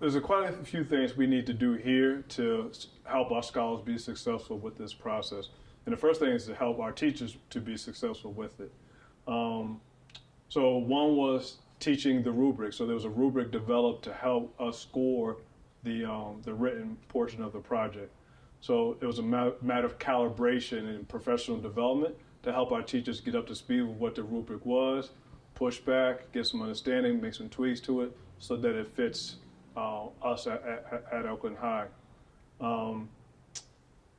there's a quite a few things we need to do here to help our scholars be successful with this process. And the first thing is to help our teachers to be successful with it. Um, so one was teaching the rubric. So there was a rubric developed to help us score the um, the written portion of the project. So it was a ma- matter of calibration and professional development to help our teachers get up to speed with what the rubric was, push back, get some understanding, make some tweaks to it, so that it fits uh, us at, at, at Oakland High. Um,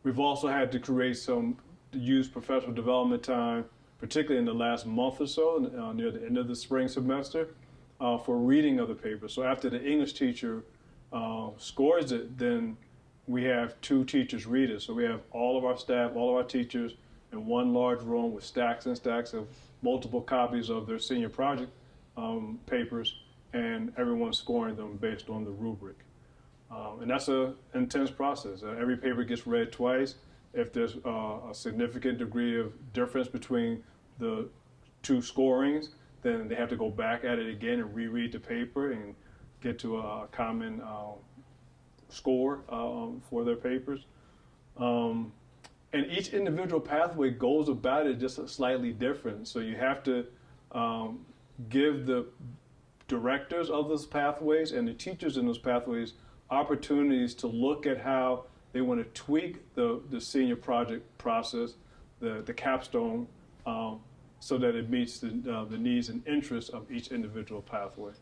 we've also had to create some use professional development time, particularly in the last month or so, uh, near the end of the spring semester, uh, for reading of the paper. So after the English teacher uh, scores it, then we have two teachers read it. So we have all of our staff, all of our teachers in one large room with stacks and stacks of multiple copies of their senior project um, papers, and everyone scoring them based on the rubric. Um, and that's an intense process. Uh, every paper gets read twice. If there's uh, a significant degree of difference between the two scorings, then they have to go back at it again and reread the paper and get to a common uh, score um, for their papers. Um, and each individual pathway goes about it just slightly different. So you have to um, give the directors of those pathways and the teachers in those pathways opportunities to look at how they want to tweak the, the senior project process, the, the capstone, um, so that it meets the, uh, the needs and interests of each individual pathway.